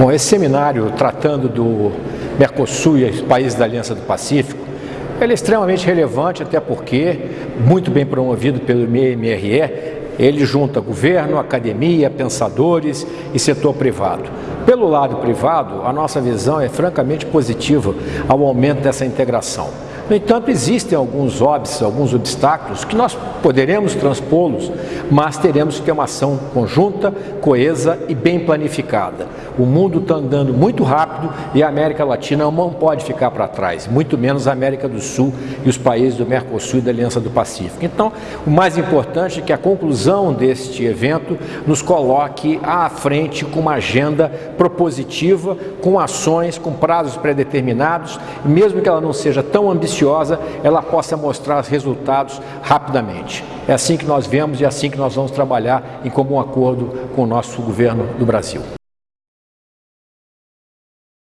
Bom, esse seminário tratando do Mercosul e os países da Aliança do Pacífico, ele é extremamente relevante, até porque, muito bem promovido pelo MRE, ele junta governo, academia, pensadores e setor privado. Pelo lado privado, a nossa visão é francamente positiva ao aumento dessa integração. No entanto, existem alguns óbices, alguns obstáculos que nós poderemos transpô-los, mas teremos que ter uma ação conjunta, coesa e bem planificada. O mundo está andando muito rápido e a América Latina não pode ficar para trás, muito menos a América do Sul e os países do Mercosul e da Aliança do Pacífico. Então, o mais importante é que a conclusão deste evento nos coloque à frente com uma agenda propositiva, com ações, com prazos pré-determinados, mesmo que ela não seja tão ambiciosa, ela possa mostrar resultados rapidamente. É assim que nós vemos e é assim que nós vamos trabalhar em comum acordo com o nosso governo do Brasil.